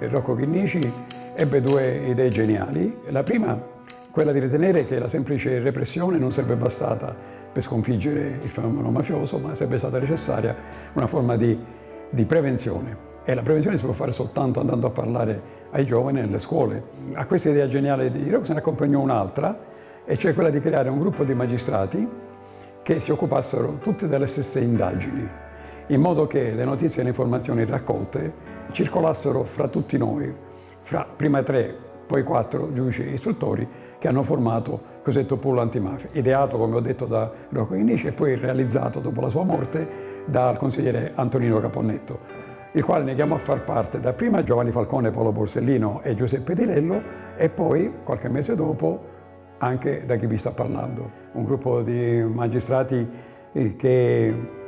Rocco Chinnici ebbe due idee geniali. La prima, quella di ritenere che la semplice repressione non sarebbe bastata per sconfiggere il fenomeno mafioso, ma sarebbe stata necessaria una forma di, di prevenzione. E la prevenzione si può fare soltanto andando a parlare ai giovani nelle scuole. A questa idea geniale di Rocco se ne accompagnò un'altra, e cioè quella di creare un gruppo di magistrati che si occupassero tutti delle stesse indagini, in modo che le notizie e le informazioni raccolte circolassero fra tutti noi, fra prima tre, poi quattro giudici istruttori che hanno formato il cosiddetto pool antimafia, ideato, come ho detto, da Rocco Inici e poi realizzato dopo la sua morte dal consigliere Antonino Caponnetto, il quale ne chiamò a far parte dapprima Giovanni Falcone, Paolo Borsellino e Giuseppe Di Lello e poi, qualche mese dopo, anche da chi vi sta parlando. Un gruppo di magistrati eh, che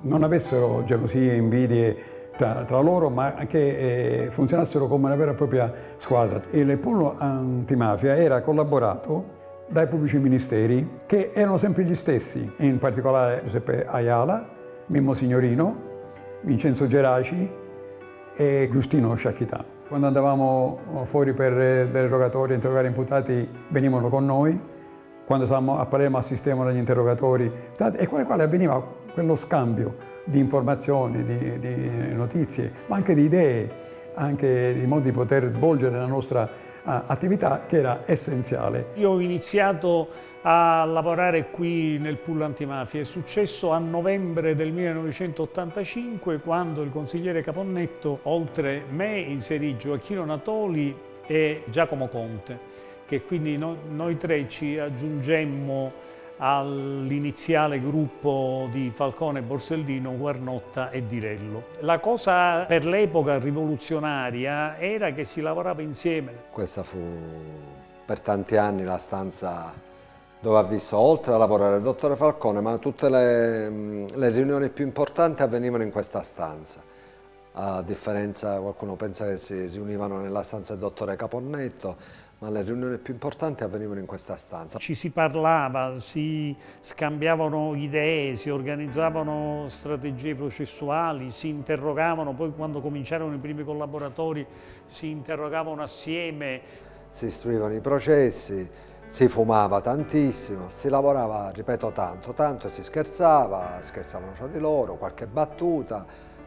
non avessero gelosie invidie tra, tra, loro, ma che eh, funzionassero come una vera e propria squadra. Il pool antimafia era collaborato dai pubblici ministeri, che erano sempre gli stessi, in particolare Giuseppe Ayala, Mimmo Signorino, Vincenzo Geraci e Giustino Sciacchità. Quando andavamo fuori per delle rogatorie, interrogare imputati, venivano con noi. Quando stavamo a Palermo assistevano agli interrogatori e con i quali avveniva quello scambio di informazioni, di, di notizie, ma anche di idee, anche di modi di poter svolgere la nostra attività che era essenziale. Io ho iniziato a lavorare qui nel pool antimafia. È successo a novembre del 1985 quando il consigliere Caponnetto, oltre me, inserì Gioacchino Natoli e Giacomo Conte, che quindi no, noi tre ci aggiungemmo all'iniziale gruppo di Falcone, Borsellino, Guarnotta e Dirello. La cosa per l'epoca rivoluzionaria era che si lavorava insieme. Questa fu per tanti anni la stanza dove ha visto, oltre a lavorare il dottore Falcone, ma tutte le, le riunioni più importanti avvenivano in questa stanza. A differenza, qualcuno pensa che si riunivano nella stanza del dottore Caponnetto, ma le riunioni più importanti avvenivano in questa stanza. Ci si parlava, si scambiavano idee, si organizzavano strategie processuali, si interrogavano, poi quando cominciarono i primi collaboratori si interrogavano assieme. Si istruivano i processi, si fumava tantissimo, si lavorava, ripeto, tanto, tanto si scherzava, scherzavano fra di loro, qualche battuta,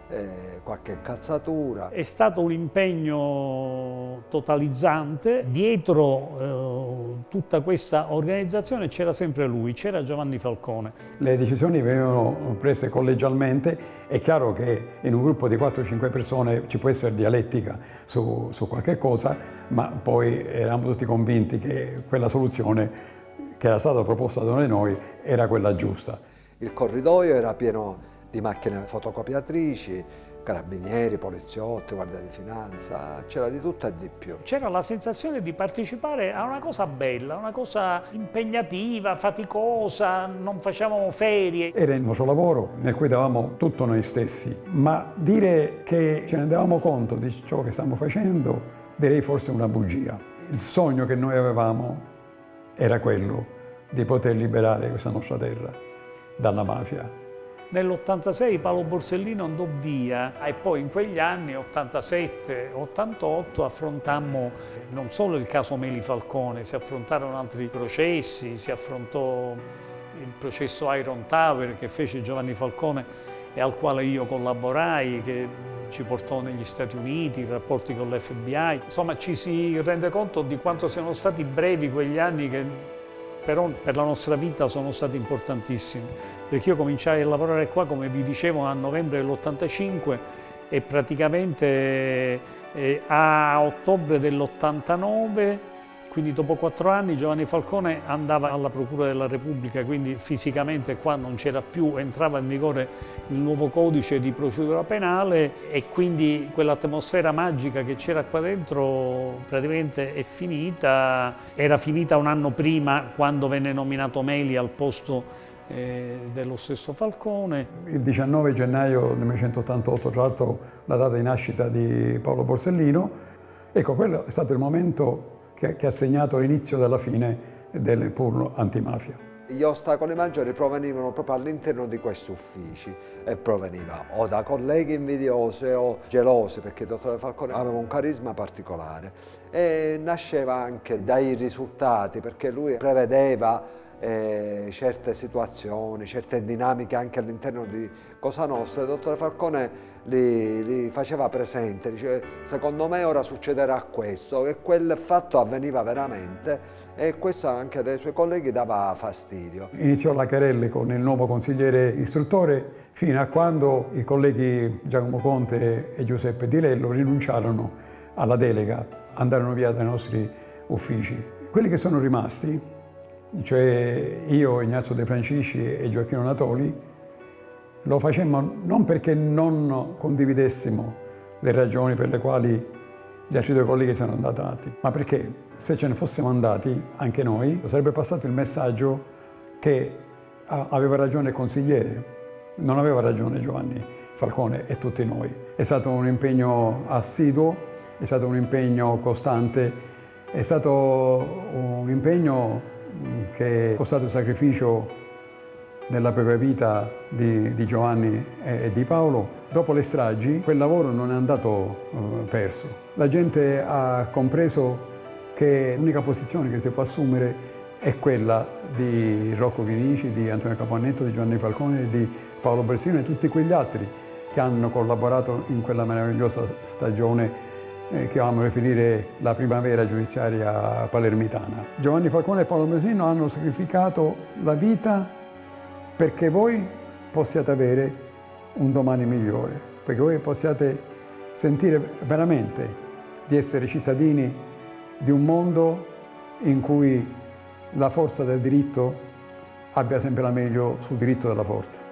eh, qualche incazzatura. È stato un impegno totalizzante, dietro eh, tutta questa organizzazione c'era sempre lui, c'era Giovanni Falcone. Le decisioni venivano prese collegialmente, è chiaro che in un gruppo di 4-5 persone ci può essere dialettica su, su qualche cosa, ma poi eravamo tutti convinti che quella soluzione che era stata proposta da noi era quella giusta. Il corridoio era pieno di macchine fotocopiatrici, carabinieri, poliziotti, guardia di finanza, c'era di tutto e di più. C'era la sensazione di partecipare a una cosa bella, una cosa impegnativa, faticosa, non facevamo ferie. Era il nostro lavoro nel cui davamo tutto noi stessi, ma dire che ce ne davamo conto di ciò che stiamo facendo direi forse una bugia. Il sogno che noi avevamo era quello di poter liberare questa nostra terra dalla mafia. Nell'86 Paolo Borsellino andò via e poi in quegli anni, 87-88, affrontammo non solo il caso Meli Falcone, si affrontarono altri processi, si affrontò il processo Iron Tower che fece Giovanni Falcone e al quale io collaborai, che ci portò negli Stati Uniti, i rapporti con l'FBI. Insomma ci si rende conto di quanto siano stati brevi quegli anni che però per la nostra vita sono stati importantissimi, perché io cominciai a lavorare qua, come vi dicevo, a novembre dell'85 e praticamente eh, a ottobre dell'89 quindi dopo quattro anni Giovanni Falcone andava alla Procura della Repubblica, quindi fisicamente qua non c'era più, entrava in vigore il nuovo codice di procedura penale e quindi quell'atmosfera magica che c'era qua dentro praticamente è finita. Era finita un anno prima quando venne nominato Meli al posto eh, dello stesso Falcone. Il 19 gennaio 1988, tra l'altro la data di nascita di Paolo Borsellino, ecco quello è stato il momento che, che ha segnato l'inizio della fine del pool antimafia. Gli ostacoli maggiori provenivano proprio all'interno di questi uffici e proveniva o da colleghi invidiosi o gelosi perché il dottore Falcone aveva un carisma particolare e nasceva anche dai risultati perché lui prevedeva eh, certe situazioni, certe dinamiche anche all'interno di Cosa Nostra, il dottore Falcone li, li, faceva presente, dice secondo me ora succederà questo e quel fatto avveniva veramente e questo anche dai suoi colleghi dava fastidio. Iniziò la querelle con il nuovo consigliere istruttore fino a quando i colleghi Giacomo Conte e Giuseppe Di Lello rinunciarono alla delega, andarono via dai nostri uffici. Quelli che sono rimasti cioè io, Ignazio De Francisci e Gioacchino Natoli, lo facemmo non perché non condividessimo le ragioni per le quali gli altri due colleghi sono andati, ma perché se ce ne fossimo andati anche noi sarebbe passato il messaggio che aveva ragione il consigliere, non aveva ragione Giovanni Falcone e tutti noi. È stato un impegno assiduo, è stato un impegno costante, è stato un impegno che è costato il sacrificio nella propria vita di, di, Giovanni e di Paolo, dopo le stragi quel lavoro non è andato uh, perso. La gente ha compreso che l'unica posizione che si può assumere è quella di Rocco Chinici, di Antonio Capannetto, di Giovanni Falcone, di Paolo Bersino e tutti quegli altri che hanno collaborato in quella meravigliosa stagione eh, che amo definire la primavera giudiziaria palermitana. Giovanni Falcone e Paolo Mesino hanno sacrificato la vita perché voi possiate avere un domani migliore, perché voi possiate sentire veramente di essere cittadini di un mondo in cui la forza del diritto abbia sempre la meglio sul diritto della forza.